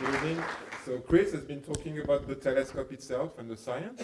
Good evening. So Chris has been talking about the telescope itself and the science.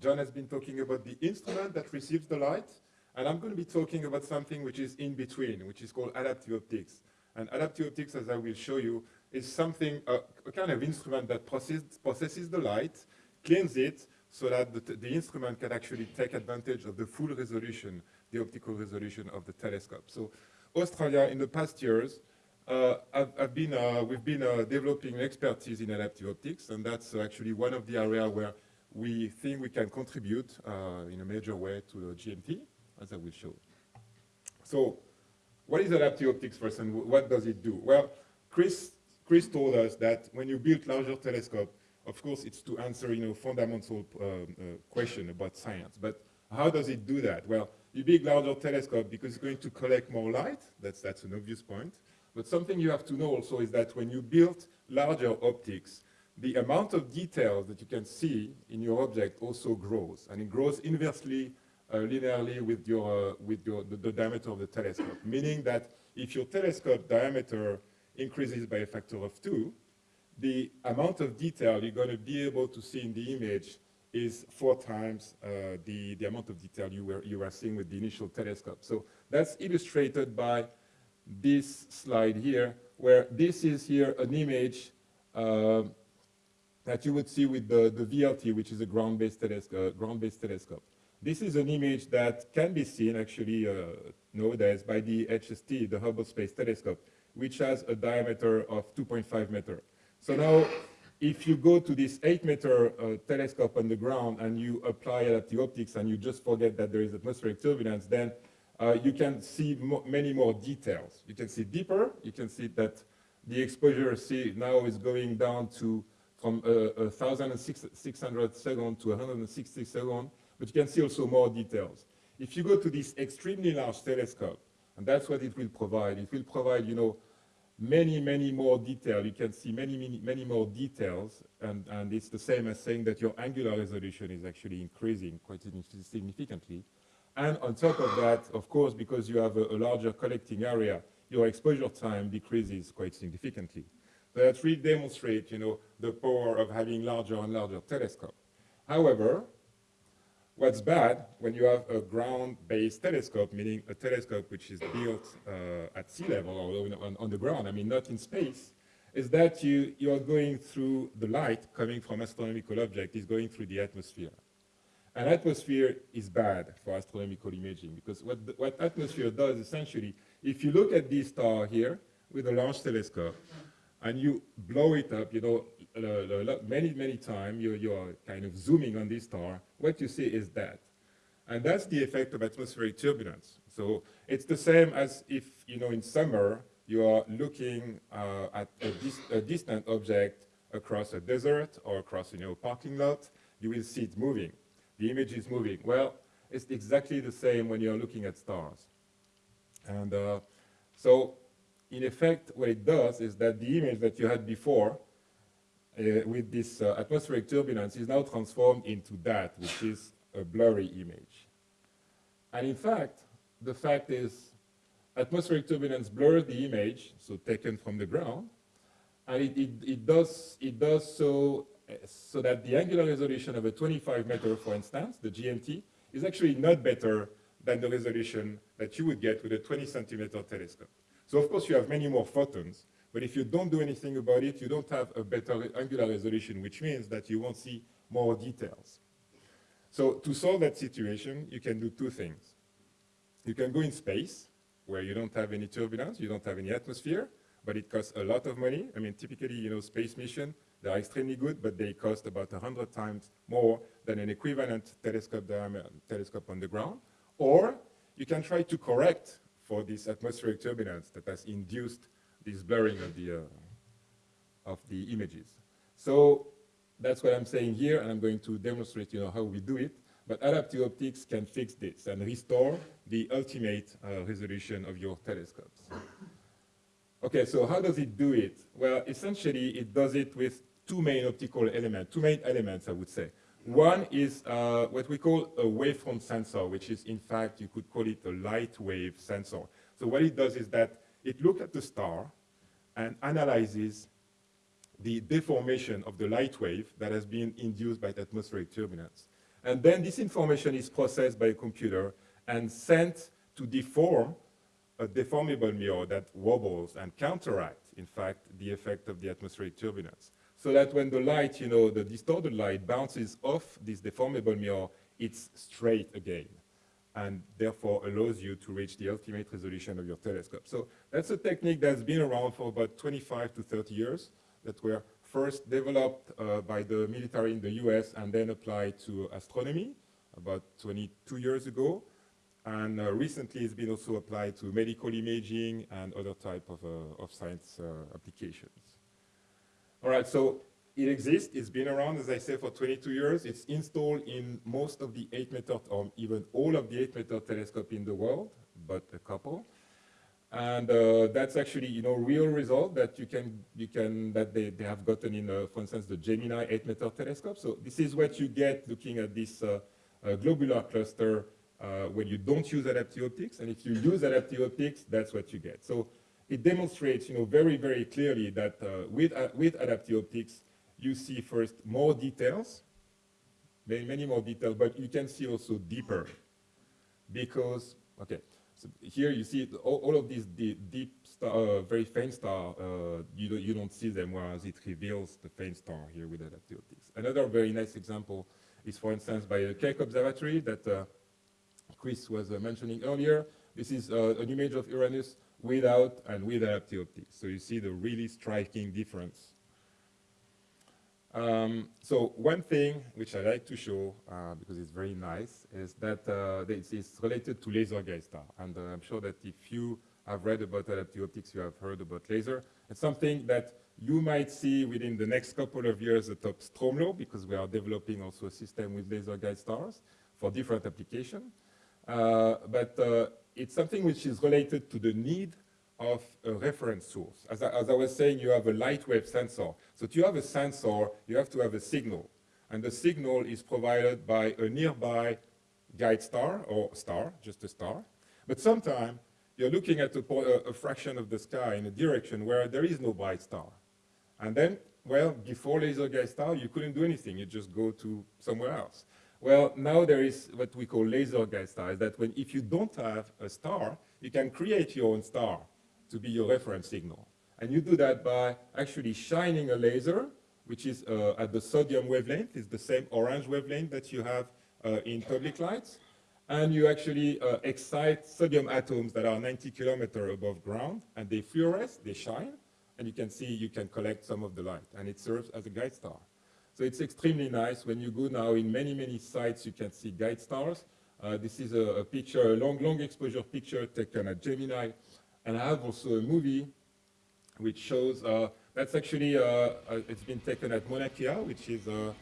John has been talking about the instrument that receives the light. And I'm going to be talking about something which is in between, which is called adaptive optics. And adaptive optics, as I will show you, is something, uh, a kind of instrument that process, processes the light, cleans it, so that the, the, instrument can actually take advantage of the full resolution, the optical resolution of the telescope. So Australia, in the past years, I've, I've been, uh, we've been uh, developing expertise in adaptive optics, and that's actually one of the areas where we think we can contribute uh, in a major way to the GMT, as I will show. So what is adaptive optics first, and what does it do? Well, Chris, Chris told us that when you build larger telescope, of course, it's to answer, you know, fundamental um, uh, question about science. But how does it do that? Well, you build larger telescope because it's going to collect more light. That's, that's an obvious point. But something you have to know also is that when you build larger optics, the amount of detail that you can see in your object also grows, and it grows inversely uh, linearly with your uh, with your the, the, diameter of the telescope. Meaning that if your telescope diameter increases by a factor of two, the amount of detail you're going to be able to see in the image is four times uh, the the amount of detail you were you were seeing with the initial telescope. So that's illustrated by this slide here, where this is here an image uh, that you would see with the, the VLT, which is a ground-based telescope, uh, ground telescope. This is an image that can be seen actually uh, nowadays by the HST, the Hubble Space Telescope, which has a diameter of 2.5 meter. So now, if you go to this 8 meter uh, telescope on the ground and you apply adaptive optics and you just forget that there is atmospheric turbulence, then uh, you can see mo many more details. You can see deeper. You can see that the exposure see now is going down to from uh, 1,600 seconds to 160 seconds, but you can see also more details. If you go to this extremely large telescope, and that's what it will provide, it will provide, you know, many, many more detail. You can see many, many, many more details, and, and it's the same as saying that your angular resolution is actually increasing quite significantly. And on top of that, of course, because you have a, a larger collecting area, your exposure time decreases quite significantly. So that really demonstrates, you know, the power of having larger and larger telescope. However, what's bad when you have a ground-based telescope, meaning a telescope which is built uh, at sea level or on, on, the ground, I mean, not in space, is that you, you are going through the light coming from astronomical object is going through the atmosphere. An atmosphere is bad for astronomical imaging because what, the, what atmosphere does essentially, if you look at this star here with a large telescope and you blow it up, you know, many, many times, you, you're kind of zooming on this star, what you see is that. And that's the effect of atmospheric turbulence. So it's the same as if, you know, in summer, you are looking uh, at a, dis a, distant object across a desert or across, you know, a parking lot, you will see it moving the image is moving. Well, it's exactly the same when you're looking at stars. And uh, so, in effect, what it does is that the image that you had before uh, with this uh, atmospheric turbulence is now transformed into that, which is a blurry image. And in fact, the fact is atmospheric turbulence blurs the image, so taken from the ground, and it, it, it, does, it does so so that the angular resolution of a 25 meter, for instance, the GMT, is actually not better than the resolution that you would get with a 20 centimeter telescope. So of course you have many more photons, but if you don't do anything about it, you don't have a better angular resolution, which means that you won't see more details. So to solve that situation, you can do two things. You can go in space, where you don't have any turbulence, you don't have any atmosphere, but it costs a lot of money. I mean, typically, you know, space mission, they are extremely good, but they cost about 100 times more than an equivalent telescope, telescope on the ground. Or you can try to correct for this atmospheric turbulence that has induced this blurring of the, uh, of the images. So that's what I'm saying here, and I'm going to demonstrate you know, how we do it. But adaptive optics can fix this and restore the ultimate uh, resolution of your telescopes. Okay, so how does it do it? Well, essentially, it does it with two main optical elements, two main elements, I would say. One is uh, what we call a wavefront sensor, which is, in fact, you could call it a light wave sensor. So what it does is that it looks at the star, and analyzes the deformation of the light wave that has been induced by the atmospheric turbulence. And then this information is processed by a computer and sent to deform a deformable mirror that wobbles and counteracts, in fact, the effect of the atmospheric turbulence. So that when the light, you know, the distorted light bounces off this deformable mirror, it's straight again and therefore allows you to reach the ultimate resolution of your telescope. So that's a technique that's been around for about 25 to 30 years that were first developed uh, by the military in the US and then applied to astronomy about 22 years ago. And uh, recently it's been also applied to medical imaging and other type of, uh, of science uh, applications. All right, so it exists, it's been around, as I say, for 22 years. It's installed in most of the 8 meter, or even all of the 8 meter telescope in the world, but a couple. And uh, that's actually, you know, real result that you can, you can, that they, they have gotten in, uh, for instance, the Gemini 8 meter telescope. So this is what you get looking at this uh globular cluster uh, when you don't use adaptive optics. And if you use adaptive optics, that's what you get. So it demonstrates, you know, very, very clearly that uh, with, with adaptive optics, you see first more details, many, many more details, but you can see also deeper because, okay, so here you see all, all of these deep, deep star, uh, very faint star, uh, you, don't, you don't see them, whereas it reveals the faint star here with adaptive optics. Another very nice example is, for instance, by the Keck Observatory that uh, Chris was uh, mentioning earlier. This is uh, an image of Uranus without and with adaptive optics. So you see the really striking difference um, so one thing which I like to show, uh, because it's very nice, is that uh, it's, related to laser guide star. And uh, I'm sure that if you have read about adaptive optics, you have heard about laser. It's something that you might see within the next couple of years atop Stromlo, because we are developing also a system with laser guide stars for different applications. Uh, but uh, it's something which is related to the need of a reference source. As I, as I, was saying, you have a light wave sensor. So to have a sensor, you have to have a signal. And the signal is provided by a nearby guide star, or star, just a star. But sometimes you're looking at a, a, fraction of the sky in a direction where there is no bright star. And then, well, before laser guide star, you couldn't do anything. You just go to somewhere else. Well, now there is what we call laser guide star, is that when, if you don't have a star, you can create your own star to be your reference signal. And you do that by actually shining a laser, which is uh, at the sodium wavelength, it's the same orange wavelength that you have uh, in public lights. And you actually uh, excite sodium atoms that are 90 kilometers above ground, and they fluoresce, they shine, and you can see you can collect some of the light, and it serves as a guide star. So it's extremely nice. When you go now in many, many sites, you can see guide stars. Uh, this is a, a, picture, a long, long exposure picture taken at Gemini and I have also a movie which shows, uh, that's actually, uh, uh it's been taken at Mauna Kea, which is uh,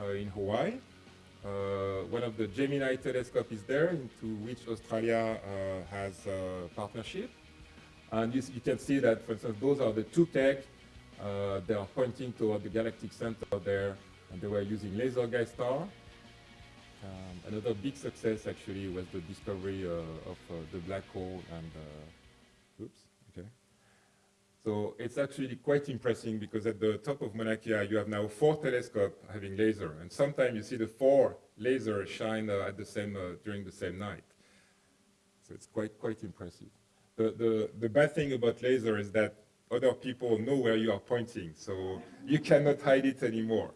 uh, in Hawaii. one of the Gemini telescope is there, into which Australia has a partnership. And you, you, can see that, for instance, those are the two Keck. they are pointing toward the galactic center there, and they were using laser guide star. Um, another big success actually was the discovery uh, of uh, the black hole and uh, Oops, okay. So it's actually quite impressive because at the top of Mauna Kea, you have now four telescopes having laser. And sometimes you see the four lasers shine uh, at the same, uh, during the same night. So it's quite, quite impressive. The, the, the bad thing about laser is that other people know where you are pointing, so you cannot hide it anymore.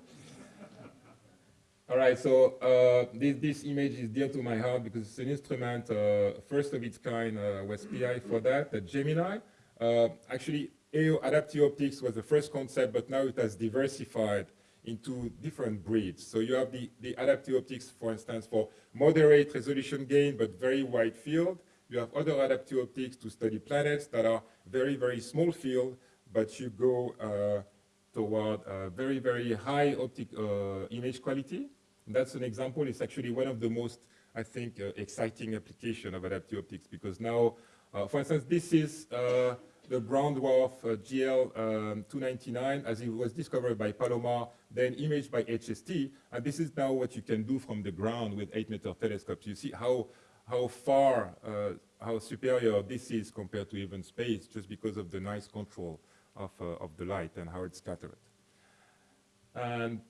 All right, so uh, this, this image is dear to my heart because it's an instrument, uh, first of its kind, uh, was PI for that, the Gemini. Uh, actually, AO adaptive optics was the first concept, but now it has diversified into different breeds. So you have the, the adaptive optics, for instance, for moderate resolution gain, but very wide field. You have other adaptive optics to study planets that are very, very small field, but you go uh, toward very, very high optic uh, image quality. That's an example. It's actually one of the most, I think, uh, exciting application of adaptive optics because now, uh, for instance, this is uh, the brown dwarf uh, GL229 um, as it was discovered by Palomar, then imaged by HST. And this is now what you can do from the ground with 8-meter telescopes. You see how, how far, uh, how superior this is compared to even space just because of the nice control of, uh, of the light and how it's scattered. And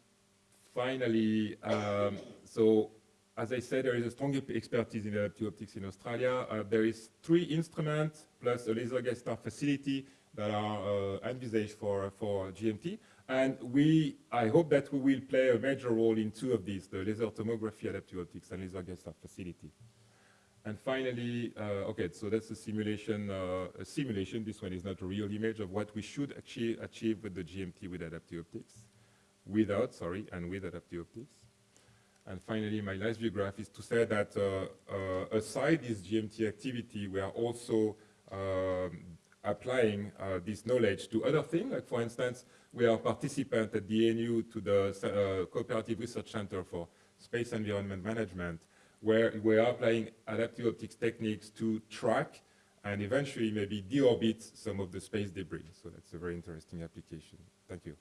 finally, um, so as I said, there is a strong expertise in adaptive optics in Australia. Uh, there is three instruments plus a laser guide star facility that are uh, envisaged for, for GMT. And we, I hope that we will play a major role in two of these, the laser tomography adaptive optics and laser guide star facility. And finally, uh, okay, so that's a simulation, uh, a simulation. This one is not a real image of what we should achieve, achieve with the GMT with adaptive optics, without, sorry, and with adaptive optics. And finally, my last view graph is to say that uh, uh, aside this GMT activity, we are also um, applying uh, this knowledge to other things. Like for instance, we are a participant at the ANU to the uh, Cooperative Research Center for Space Environment Management, where we are applying adaptive optics techniques to track and eventually maybe deorbit some of the space debris. So that's a very interesting application. Thank you.